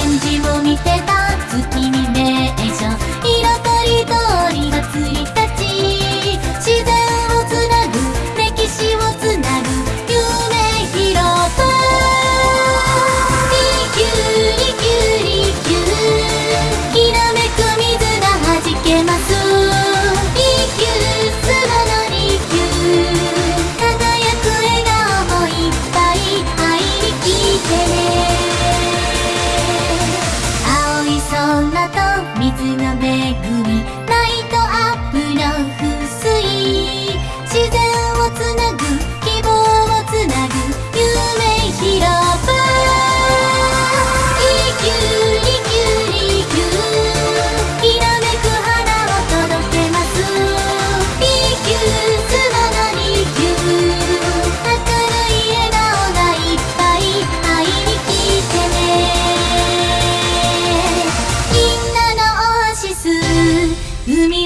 返事を見てた水の恵み